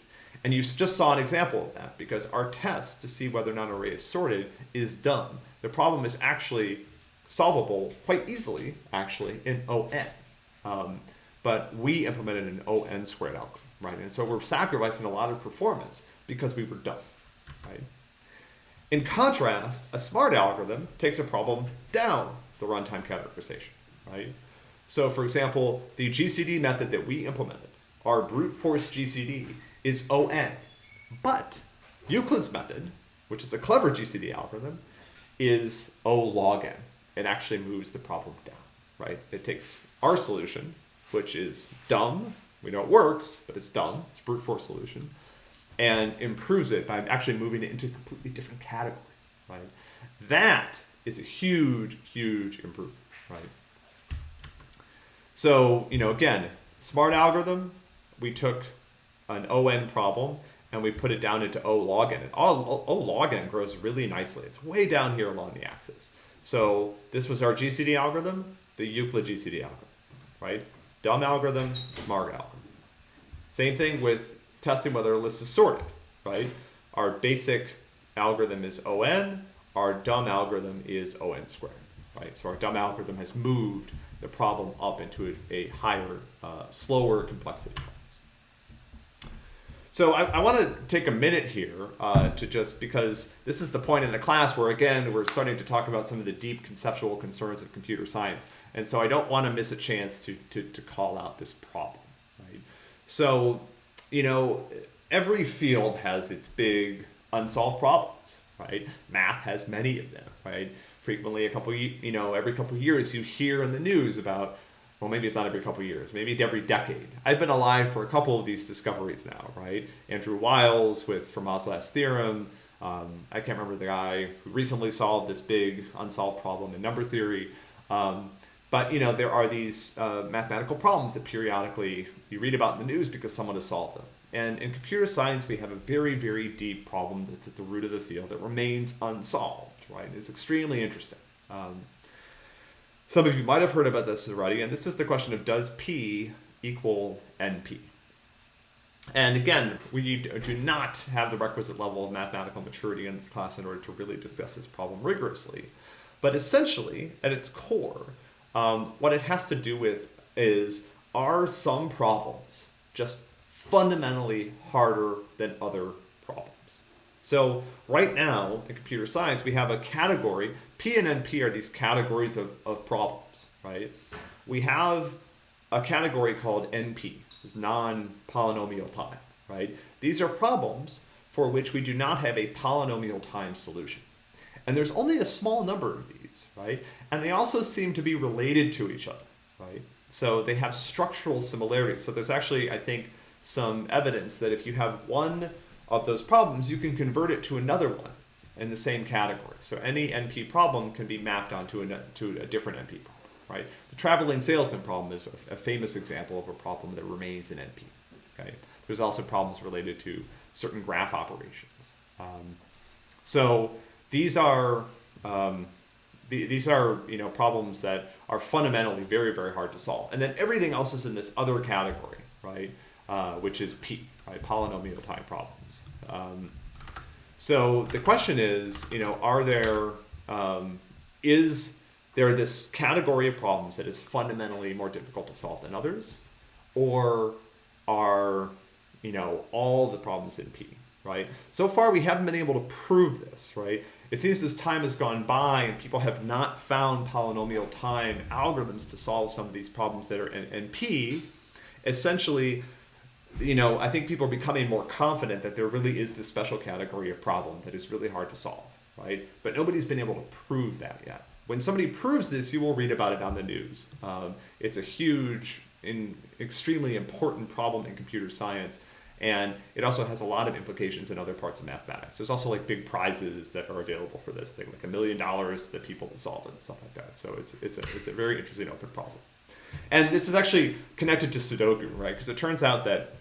And you just saw an example of that because our test to see whether or not an array is sorted is dumb. The problem is actually solvable quite easily, actually, in ON. Um, but we implemented an ON squared algorithm, right? And so we're sacrificing a lot of performance because we were dumb, right? In contrast, a smart algorithm takes a problem down the runtime categorization, right? So for example, the GCD method that we implemented, our brute force GCD, is ON. But Euclid's method, which is a clever GCD algorithm, is O log n. It actually moves the problem down, right? It takes our solution, which is dumb. We know it works, but it's dumb. It's brute force solution. And improves it by actually moving it into a completely different category, right? That is a huge, huge improvement, right? So, you know, again, smart algorithm, we took an ON problem and we put it down into O log n. And o log n grows really nicely. It's way down here along the axis. So this was our GCD algorithm, the Euclid GCD algorithm, right? Dumb algorithm, smart algorithm. Same thing with testing whether a list is sorted, right? Our basic algorithm is ON, our dumb algorithm is ON squared, right? So our dumb algorithm has moved the problem up into a, a higher, uh, slower complexity class. So I, I want to take a minute here uh, to just, because this is the point in the class where again, we're starting to talk about some of the deep conceptual concerns of computer science. And so I don't want to miss a chance to, to, to call out this problem, right? So, you know, every field has its big unsolved problems, right? Math has many of them, right? frequently a couple, you know, every couple years you hear in the news about, well, maybe it's not every couple years, maybe every decade. I've been alive for a couple of these discoveries now, right? Andrew Wiles with Fermat's last theorem. Um, I can't remember the guy who recently solved this big unsolved problem in number theory. Um, but you know, there are these uh, mathematical problems that periodically you read about in the news because someone has solved them. And in computer science, we have a very, very deep problem that's at the root of the field that remains unsolved, right? It's extremely interesting. Um, some of you might have heard about this already, and this is the question of does P equal NP? And again, we do not have the requisite level of mathematical maturity in this class in order to really discuss this problem rigorously. But essentially, at its core, um, what it has to do with is are some problems just fundamentally harder than other problems? So right now in computer science, we have a category, P and NP are these categories of, of problems, right? We have a category called NP, is non-polynomial time, right? These are problems for which we do not have a polynomial time solution. And there's only a small number of these, right? And they also seem to be related to each other, right? So they have structural similarities. So there's actually, I think, some evidence that if you have one of those problems, you can convert it to another one in the same category. So any NP problem can be mapped onto a, to a different NP problem, right? The traveling salesman problem is a, a famous example of a problem that remains in NP, okay? There's also problems related to certain graph operations. Um, so these are um, the, these are you know problems that are fundamentally very very hard to solve, and then everything else is in this other category, right? Uh, which is P, right? Polynomial time problems. Um, so the question is, you know, are there um, is there this category of problems that is fundamentally more difficult to solve than others, or are you know all the problems in P, right? So far we haven't been able to prove this, right? It seems as time has gone by and people have not found polynomial time algorithms to solve some of these problems that are in, P. Essentially, you know, I think people are becoming more confident that there really is this special category of problem that is really hard to solve, right? But nobody's been able to prove that yet. When somebody proves this, you will read about it on the news. Um, it's a huge, and extremely important problem in computer science, and it also has a lot of implications in other parts of mathematics. There's also like big prizes that are available for this thing, like a million dollars that people solve it and stuff like that. So it's it's a it's a very interesting open problem. And this is actually connected to Sudoku, right? Because it turns out that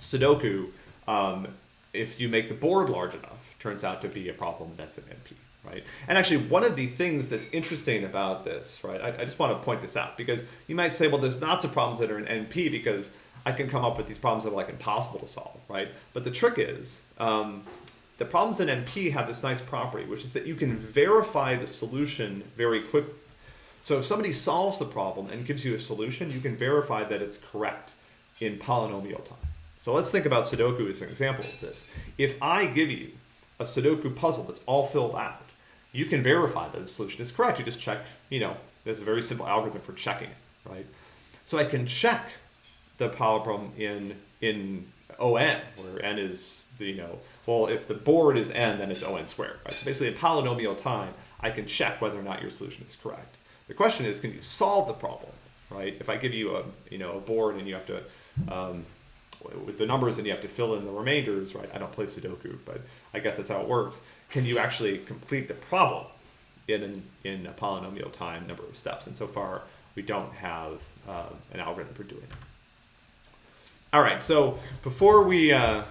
Sudoku, um, if you make the board large enough, turns out to be a problem that's an NP, right? And actually, one of the things that's interesting about this, right, I, I, just want to point this out because you might say, well, there's lots of problems that are in NP because I can come up with these problems that are like impossible to solve, right? But the trick is, um, the problems in NP have this nice property, which is that you can verify the solution very quickly. So if somebody solves the problem and gives you a solution, you can verify that it's correct in polynomial time. So let's think about Sudoku as an example of this. If I give you a Sudoku puzzle that's all filled out, you can verify that the solution is correct. You just check, you know, there's a very simple algorithm for checking it, right? So I can check the power problem in in ON, where n is the, you know, well, if the board is n, then it's ON squared, right? So basically in polynomial time, I can check whether or not your solution is correct. The question is, can you solve the problem, right? If I give you a, you know, a board and you have to, um, with the numbers and you have to fill in the remainders, right? I don't play Sudoku, but I guess that's how it works. Can you actually complete the problem in an, in a polynomial time number of steps? And so far, we don't have uh, an algorithm for doing it. All right, so before we, uh,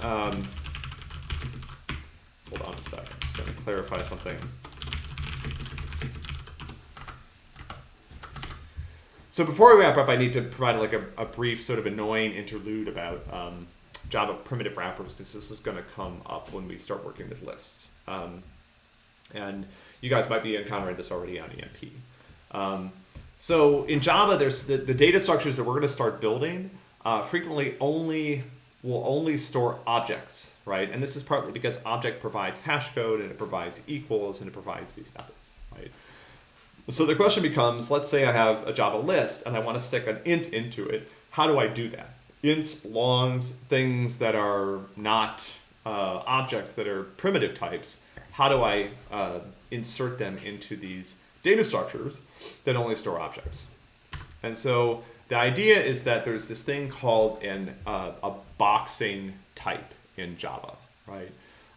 um, hold on a second, I'm just going to clarify something. So before we wrap up, I need to provide like a, a brief sort of annoying interlude about um, Java primitive wrappers because this is going to come up when we start working with lists. Um, and you guys might be encountering this already on EMP. Um, so in Java, there's the, the data structures that we're going to start building uh, frequently only will only store objects, right? And this is partly because object provides hash code and it provides equals and it provides these methods, right? So the question becomes, let's say I have a Java list and I want to stick an int into it. How do I do that? Int, longs, things that are not uh, objects that are primitive types. How do I uh, insert them into these data structures that only store objects. And so the idea is that there's this thing called an, uh, a boxing type in Java, right?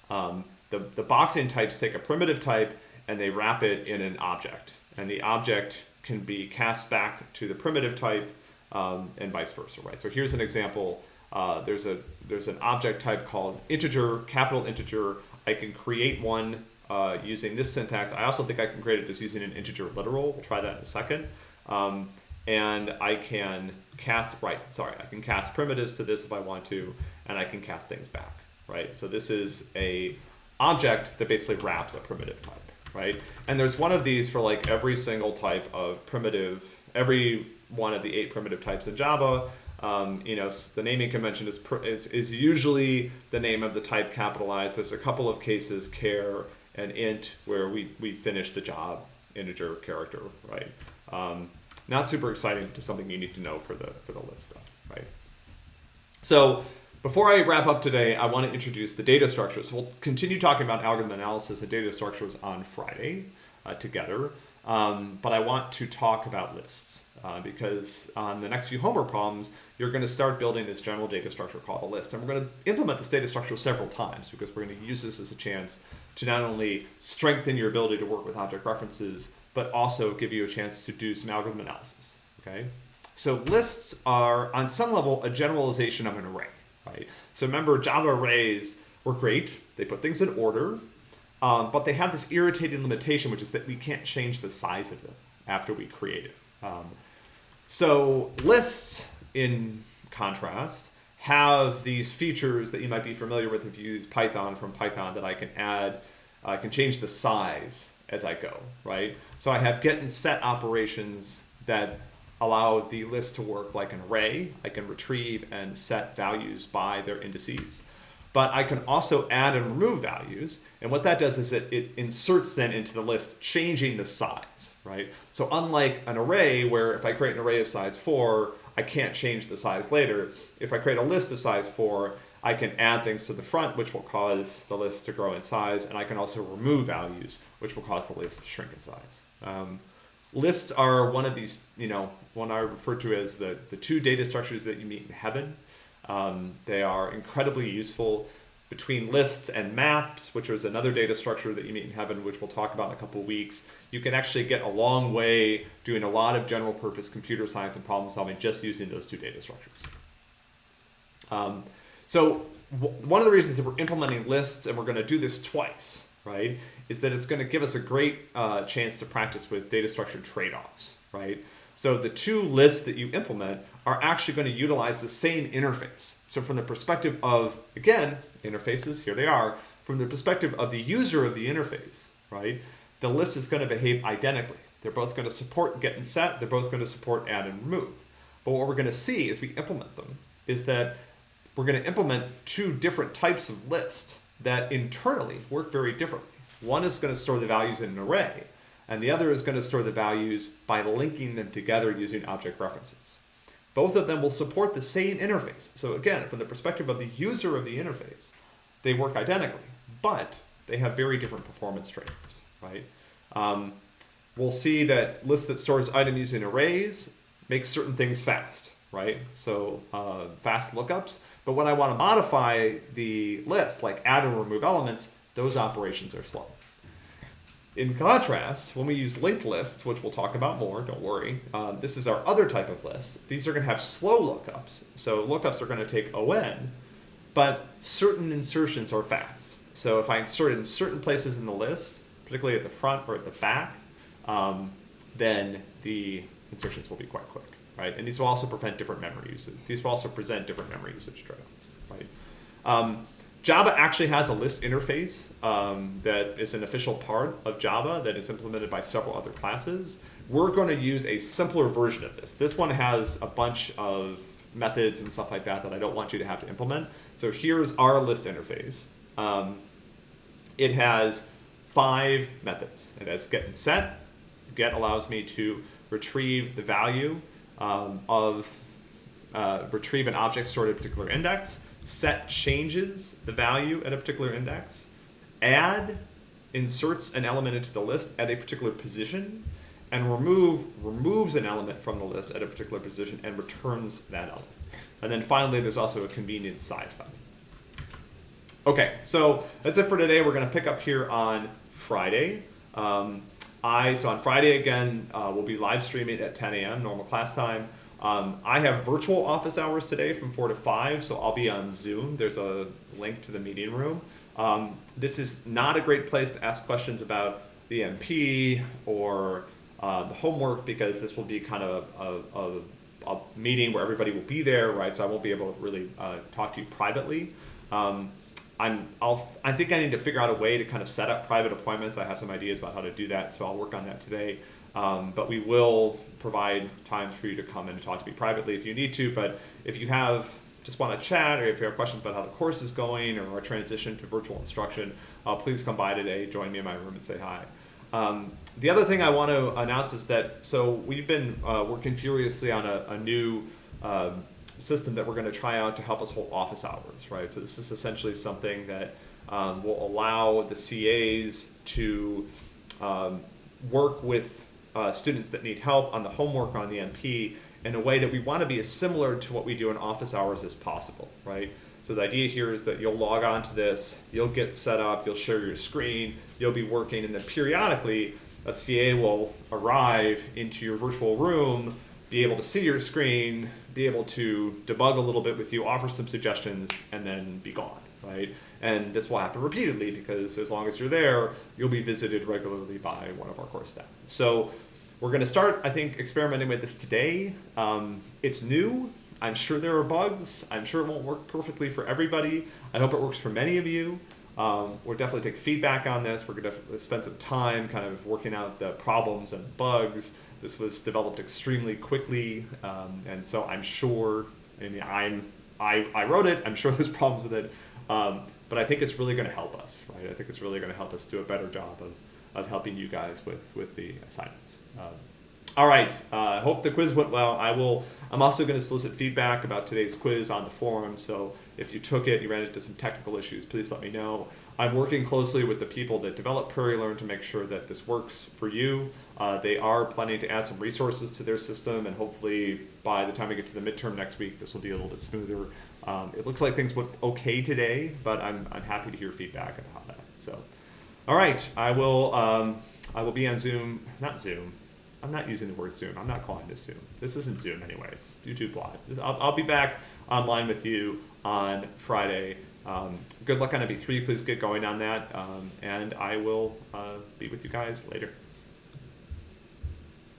Um, the, the boxing types take a primitive type and they wrap it in an object. And the object can be cast back to the primitive type um, and vice versa, right? So here's an example. Uh, there's a there's an object type called integer, capital integer. I can create one uh, using this syntax. I also think I can create it just using an integer literal. We'll try that in a second. Um, and I can cast, right, sorry, I can cast primitives to this if I want to, and I can cast things back, right? So this is a object that basically wraps a primitive type, right? And there's one of these for like every single type of primitive, every one of the eight primitive types in Java. Um, you know, the naming convention is, is, is usually the name of the type capitalized. There's a couple of cases, char and int, where we, we finish the job, integer character, right? Um, not super exciting, just something you need to know for the, for the list stuff, right? So before I wrap up today, I want to introduce the data structures. We'll continue talking about algorithm analysis and data structures on Friday uh, together, um, but I want to talk about lists. Uh, because on the next few homework problems, you're going to start building this general data structure called a list. And we're going to implement this data structure several times because we're going to use this as a chance to not only strengthen your ability to work with object references, but also give you a chance to do some algorithm analysis, okay? So lists are, on some level, a generalization of an array, right? So remember, Java arrays were great. They put things in order, um, but they have this irritating limitation, which is that we can't change the size of them after we create it. Um, so lists, in contrast, have these features that you might be familiar with if you use Python from Python that I can add, I can change the size as I go, right? So I have get and set operations that allow the list to work like an array. I can retrieve and set values by their indices. But I can also add and remove values. And what that does is it, it inserts them into the list, changing the size, right? So unlike an array where if I create an array of size four, I can't change the size later. If I create a list of size four, I can add things to the front, which will cause the list to grow in size, and I can also remove values, which will cause the list to shrink in size. Um, lists are one of these, you know, one I refer to as the, the two data structures that you meet in heaven. Um, they are incredibly useful between lists and maps, which is another data structure that you meet in heaven, which we'll talk about in a couple weeks. You can actually get a long way doing a lot of general purpose computer science and problem solving just using those two data structures. Um, so one of the reasons that we're implementing lists, and we're going to do this twice, right, is that it's going to give us a great uh, chance to practice with data structure trade-offs, right? So the two lists that you implement are actually going to utilize the same interface. So from the perspective of, again, interfaces, here they are, from the perspective of the user of the interface, right, the list is going to behave identically. They're both going to support get and set. They're both going to support add and remove. But what we're going to see as we implement them is that we're going to implement two different types of lists that internally work very differently. One is going to store the values in an array, and the other is going to store the values by linking them together using object references. Both of them will support the same interface. So again, from the perspective of the user of the interface, they work identically, but they have very different performance trade-offs, right? Um, we'll see that list that stores items using arrays makes certain things fast, right? So uh, fast lookups but when I want to modify the list, like add and remove elements, those operations are slow. In contrast, when we use linked lists, which we'll talk about more, don't worry, uh, this is our other type of list. These are going to have slow lookups. So lookups are going to take ON, but certain insertions are fast. So if I insert in certain places in the list, particularly at the front or at the back, um, then the insertions will be quite quick right? And these will also prevent different memory usage. These will also present different memory usage trade-offs, right? Um, Java actually has a list interface um, that is an official part of Java that is implemented by several other classes. We're going to use a simpler version of this. This one has a bunch of methods and stuff like that that I don't want you to have to implement. So here's our list interface. Um, it has five methods. It has get and set. Get allows me to retrieve the value um, of uh, retrieve an object stored at a particular index, set changes the value at a particular index, add inserts an element into the list at a particular position and remove removes an element from the list at a particular position and returns that element. And then finally, there's also a convenience size button. Okay, so that's it for today. We're going to pick up here on Friday. Um, I so on Friday again, uh, we'll be live streaming at 10 a.m. normal class time. Um, I have virtual office hours today from 4 to 5, so I'll be on Zoom. There's a link to the meeting room. Um, this is not a great place to ask questions about the MP or uh, the homework because this will be kind of a, a, a, meeting where everybody will be there, right? So I won't be able to really uh, talk to you privately. Um, I'm, I'll, I think I need to figure out a way to kind of set up private appointments. I have some ideas about how to do that, so I'll work on that today. Um, but we will provide times for you to come and talk to me privately if you need to. But if you have just want to chat or if you have questions about how the course is going or our transition to virtual instruction, uh, please come by today, join me in my room and say hi. Um, the other thing I want to announce is that, so we've been uh, working furiously on a, a new um, system that we're going to try out to help us hold office hours, right? So this is essentially something that um, will allow the CAs to um, work with uh, students that need help on the homework on the MP in a way that we want to be as similar to what we do in office hours as possible, right? So the idea here is that you'll log on to this, you'll get set up, you'll share your screen, you'll be working, and then periodically a CA will arrive into your virtual room, be able to see your screen, be able to debug a little bit with you, offer some suggestions, and then be gone, right? And this will happen repeatedly because as long as you're there, you'll be visited regularly by one of our course staff. So we're going to start, I think, experimenting with this today. Um, it's new. I'm sure there are bugs. I'm sure it won't work perfectly for everybody. I hope it works for many of you. Um, we'll definitely take feedback on this. We're going to spend some time kind of working out the problems and bugs. This was developed extremely quickly, um, and so I'm sure. I mean, I'm I, I wrote it. I'm sure there's problems with it, um, but I think it's really going to help us, right? I think it's really going to help us do a better job of, of helping you guys with with the assignments. Um, all right. I uh, hope the quiz went well. I will. I'm also going to solicit feedback about today's quiz on the forum. So if you took it, you ran into some technical issues, please let me know. I'm working closely with the people that develop PrairieLearn to make sure that this works for you. Uh, they are planning to add some resources to their system, and hopefully by the time we get to the midterm next week, this will be a little bit smoother. Um, it looks like things went okay today, but I'm, I'm happy to hear feedback about that. So, all right, I will um, I will be on Zoom, not Zoom, I'm not using the word Zoom. I'm not calling this Zoom. This isn't Zoom anyway. It's YouTube Live. I'll, I'll be back online with you on Friday. Um, good luck on MP3. Please get going on that. Um, and I will uh, be with you guys later.